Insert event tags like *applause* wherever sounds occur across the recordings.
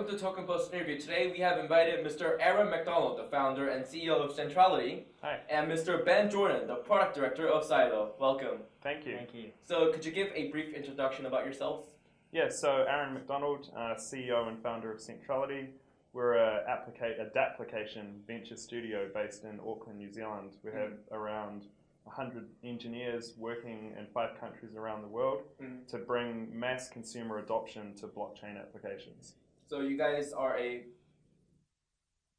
gentlemen, welcome to Token Post interview. Today we have invited Mr. Aaron McDonald, the founder and CEO of Centrality, Hi. and Mr. Ben Jordan, the product director of Sylo. Welcome. Thank you. Thank you. So, could you give a brief introduction about yourselves? Yeah, so Aaron McDonald, uh, CEO and founder of Centrality. We're a, applica- a application venture studio based in Auckland, New Zealand. We have around 100 engineers working in five countries around the world Mhm. to bring mass consumer adoption to blockchain applications. So, you guys are a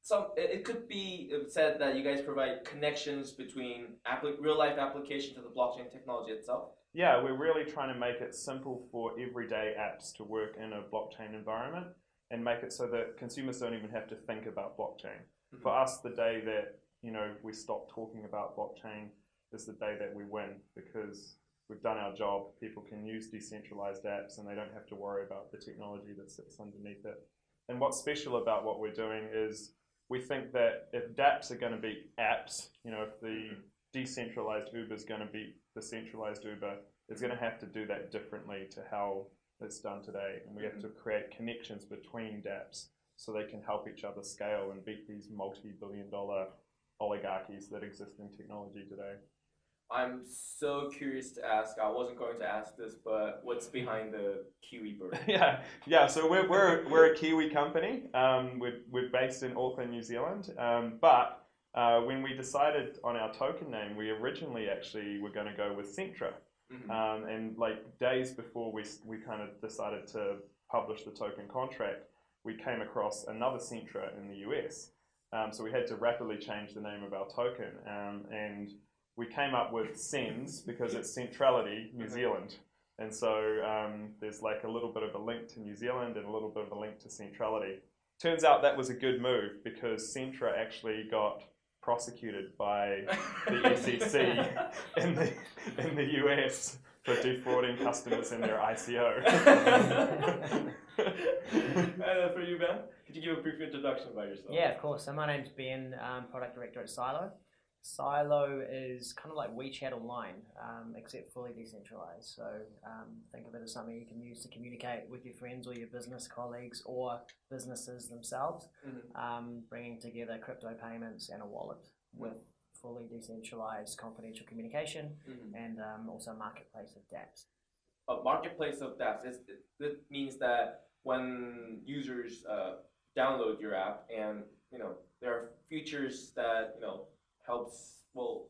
some. It could be said that you guys provide connections between appli- real life application to the blockchain technology itself. Yeah, we're really trying to make it simple for everyday apps to work in a blockchain environment and make it so that consumers don't even have to think about blockchain. Mhm. For us, the day that you know we stop talking about blockchain is the day that we win because we've done our job. People can use decentralized apps and they don't have to worry about the technology that sits underneath it. And what's special about what we're doing is we think that if dApps are going to be apps, you know, if the mm-hmm. decentralized Uber is going to be the centralized Uber, it's going to have to do that differently to how it's done today. And we have mm-hmm. to create connections between dApps so they can help each other scale and beat these multi-billion dollar oligarchies that exist in technology today. I'm so curious to ask. I wasn't going to ask this, but what's behind the Kiwi bird? *laughs* yeah, yeah. So we're, we're, we're a Kiwi company. Um, we're, we're based in Auckland, New Zealand. Um, but uh, when we decided on our token name, we originally actually were going to go with Centra. Mhm. Um, and like days before we, we kind of decided to publish the token contract, we came across another Centra in the US. Um, so we had to rapidly change the name of our token. Um, and we came up with CENNZ because it's Centrality New Mhm. Zealand. And so um, there's like a little bit of a link to New Zealand and a little bit of a link to Centrality. Turns out that was a good move because Centra actually got prosecuted by the *laughs* SEC in the in the US for defrauding customers in their ICO. *laughs* *laughs* uh, for you, Ben, could you give a brief introduction about yourself? Yeah, of course. So my name's Ben, um, product director at Sylo. Sylo is kind of like WeChat online, um, except fully decentralized. So um, think of it as something you can use to communicate with your friends or your business colleagues or businesses themselves, Mhm. um, bringing together crypto payments and a wallet with fully decentralized confidential communication Mhm. and um, also a marketplace of dApps. A marketplace of dApps. It, it means that when users uh, download your app, and you know there are features that you know helps well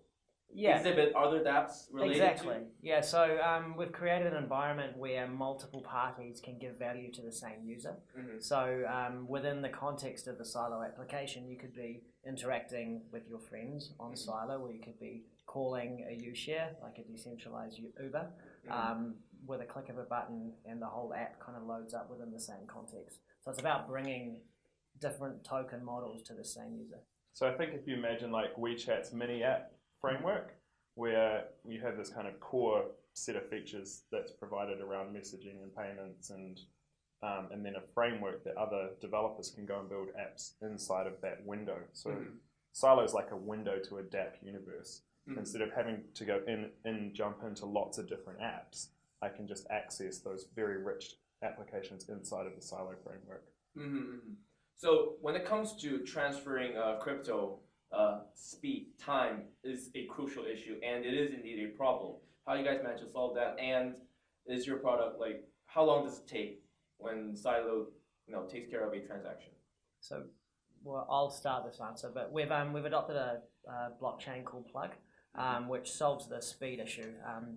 exhibit other dApps related exactly. to. Yeah, so um, we've created an environment where multiple parties can give value to the same user. Mhm. So um, within the context of the Sylo application, you could be interacting with your friends on Mhm. Sylo, or you could be calling a U-share, like a decentralized Uber, Mhm. um, with a click of a button, and the whole app kind of loads up within the same context. So it's about bringing different token models to the same user. So I think if you imagine like WeChat's mini app framework, where you have this kind of core set of features that's provided around messaging and payments, and um, and then a framework that other developers can go and build apps inside of that window. So Mhm. Sylo is like a window to a DApp universe. Mhm. Instead of having to go in and jump into lots of different apps, I can just access those very rich applications inside of the Sylo framework. Mm-hmm. So when it comes to transferring uh, crypto, uh, speed, time is a crucial issue, and it is indeed a problem. How do you guys manage to solve that, and is your product like how long does it take when Sylo, you know, takes care of a transaction? So, well, I'll start this answer, but we've um, we've adopted a, uh blockchain called Plug, um, which solves the speed issue um,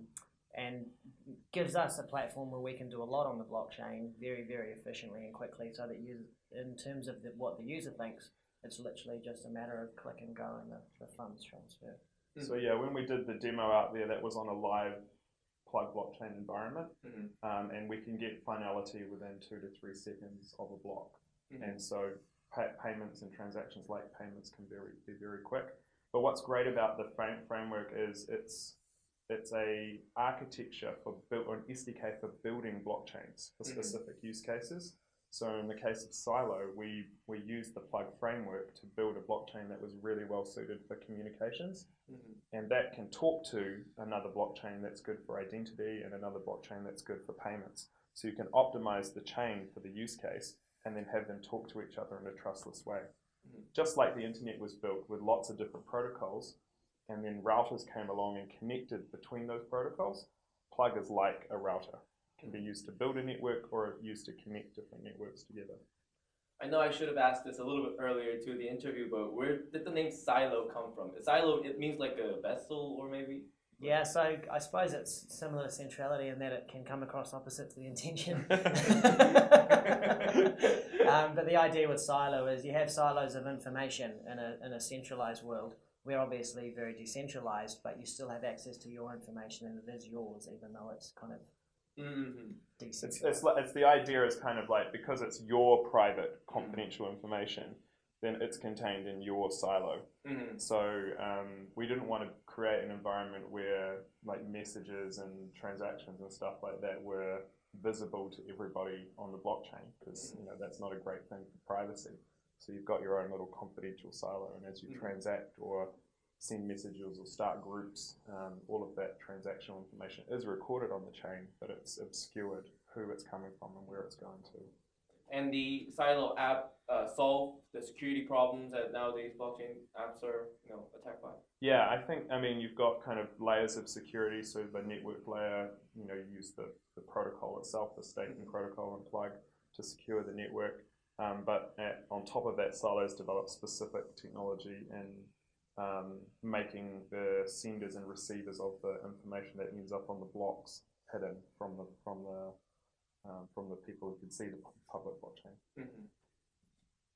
and gives us a platform where we can do a lot on the blockchain very, very efficiently and quickly. So that you, in terms of the, what the user thinks, it's literally just a matter of click and go and the, the funds transfer. Mm. So yeah, when we did the demo out there, that was on a live plug blockchain environment, Mhm. um, and we can get finality within two to three seconds of a block. Mhm. And so pay- payments and transactions like payments can very, be very quick. But what's great about the frame- framework is it's it's a architecture for build or an SDK for building blockchains for Mhm. specific use cases. So in the case of Sylo, we, we used the plug framework to build a blockchain that was really well suited for communications. Mhm. And that can talk to another blockchain that's good for identity and another blockchain that's good for payments. So you can optimize the chain for the use case and then have them talk to each other in a trustless way. Mhm. Just like the internet was built with lots of different protocols, and then routers came along and connected between those protocols, Plug is like a router. It can be used to build a network or used to connect different networks together. I know I should have asked this a little bit earlier to the interview, but where did the name silo come from? Silo, it means like a vessel or maybe? Yeah, so I suppose it's similar to centrality in that it can come across opposite to the intention. *laughs* um, but the idea with silo is you have silos of information in a, in a centralized world. We're obviously very decentralized, but you still have access to your information and it is yours, even though it's kind of Mm-hmm. Decentralized. it's, li- it's the idea is kind of like because it's your private confidential information, then it's contained in your silo. Mm-hmm. So um, we didn't want to create an environment where like messages and transactions and stuff like that were visible to everybody on the blockchain because you know that's not a great thing for privacy. So you've got your own little confidential silo, and as you Mhm. transact or send messages or start groups, um, all of that transactional information is recorded on the chain, but it's obscured who it's coming from and where it's going to. And the Sylo app uh, solved the security problems that nowadays blockchain apps are, you know, attacked by. Yeah, I think, I mean, you've got kind of layers of security. So the network layer, you know, you use the, the protocol itself, the staking protocol and plug to secure the network. Um, but at, on top of that, Sylo's developed specific technology in um, making the senders and receivers of the information that ends up on the blocks hidden from the from the um, from the people who can see the public blockchain. Mm-hmm.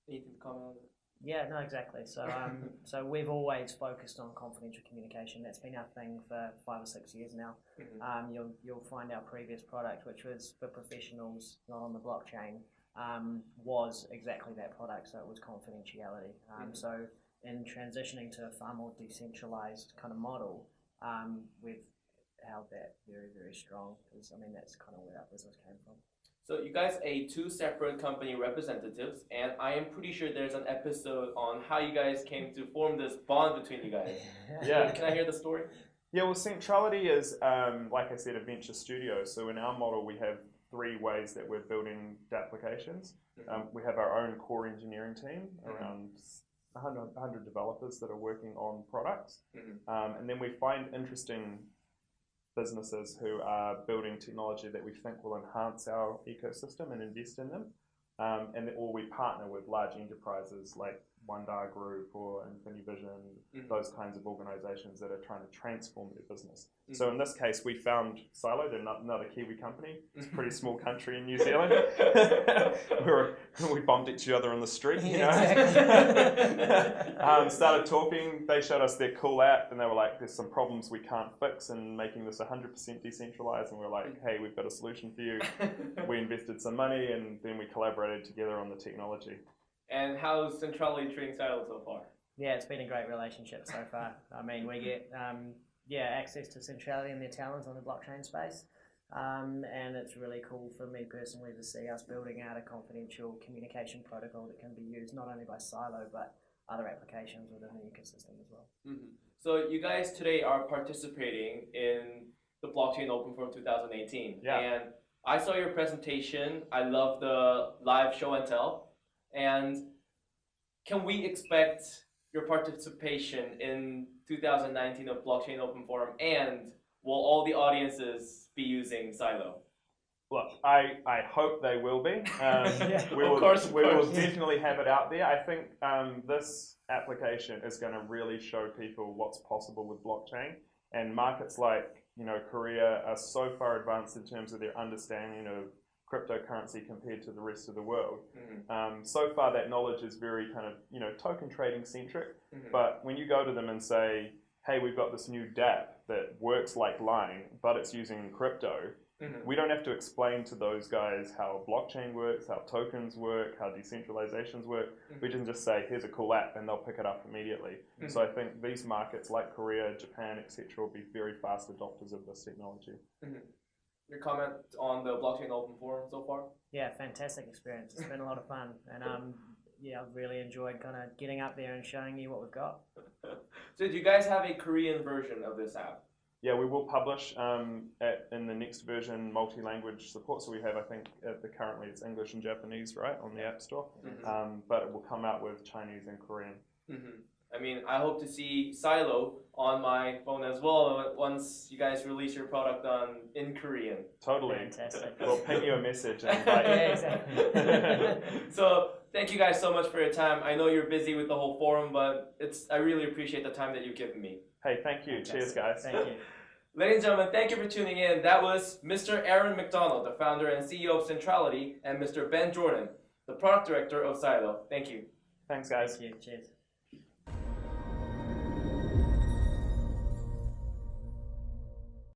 Anything to comment on that? Yeah, no, exactly. So, um, *laughs* so we've always focused on confidential communication. That's been our thing for five or six years now. Mhm. Um, you'll you'll find our previous product, which was for professionals, not on the blockchain, um, was exactly that product. So it was confidentiality. Um, Mhm. So in transitioning to a far more decentralized kind of model, um, we've held that very very strong because I mean that's kind of where our business came from. So you guys are two separate company representatives, and I am pretty sure there's an episode on how you guys came to form this bond between you guys. *laughs* Yeah. Can I hear the story? Yeah, well, Centrality is, um, like I said, a venture studio. So in our model, we have three ways that we're building applications. Um, we have our own core engineering team, Mhm. around 100, 100 developers that are working on products. Mhm. Um, and then we find interesting businesses who are building technology that we think will enhance our ecosystem and invest in them. Um, and or we partner with large enterprises like Wanda Group or InfiniVision, Mhm. those kinds of organizations that are trying to transform their business. Mhm. So in this case, we found Sylo, they're not another Kiwi company. It's a pretty Mm-hmm. small country in New Zealand. *laughs* we, were, we bumped each other on the street, you know. Exactly. *laughs* um, started talking. They showed us their cool app, and they were like, "There's some problems we can't fix in making this 100% decentralized." And we are like, "Hey, we've got a solution for you." We *laughs* invested some money, and then we collaborated together on the technology. And how's Centrality treating Sylo so far? Yeah, it's been a great relationship so far. I mean, we get um, yeah access to centrality and their talents on the blockchain space, um, and it's really cool for me personally to see us building out a confidential communication protocol that can be used not only by Sylo but other applications within the ecosystem as well. Mhm. So you guys today are participating in the Blockchain Open Forum 2018. Yeah. And I saw your presentation. I love the live show and tell. And can we expect your participation in 2019 of Blockchain Open Forum? And will all the audiences be using Sylo? Look, I, I hope they will be. *laughs* Um, Yeah. we Of will, course, of we will definitely have it out there. I think um, this application is going to really show people what's possible with blockchain. And markets like you know Korea are so far advanced in terms of their understanding of cryptocurrency compared to the rest of the world. Mhm. Um, so far, that knowledge is very kind of you know token trading centric. Mhm. But when you go to them and say, "Hey, we've got this new DApp that works like Line, but it's using crypto," Mhm. we don't have to explain to those guys how blockchain works, how tokens work, how decentralizations work. We can just say, "Here's a cool app," and they'll pick it up immediately. Mhm. So I think these markets like Korea, Japan, etc., will be very fast adopters of this technology. Your comment on the Blockchain Open Forum so far? Yeah, fantastic experience. It's been a lot of fun, and um, yeah, I've really enjoyed kind of getting up there and showing you what we've got. So do you guys have a Korean version of this app? yeah, we will publish um, at, in the next version multi-language support. So we have, I think, at the currently it's English and Japanese, right, on the App Store. Mhm. Um, but it will come out with Chinese and Korean. hmm I mean, I hope to see Sylo on my phone as well once you guys release your product on in Korean. Totally. Fantastic. *laughs* We'll ping you a message and *laughs* invite. Yeah, exactly. *laughs* so thank you guys so much for your time. I know you're busy with the whole forum, but it's I really appreciate the time that you've given me. Hey, thank you. Cheers, guys. Thank you. Ladies and gentlemen, thank you for tuning in. That was Mr. Aaron McDonald, the founder and CEO of Centrality, and Mr. Ben Jordan, the product director of Sylo. Thank you. Thanks, guys. Thank you. Cheers.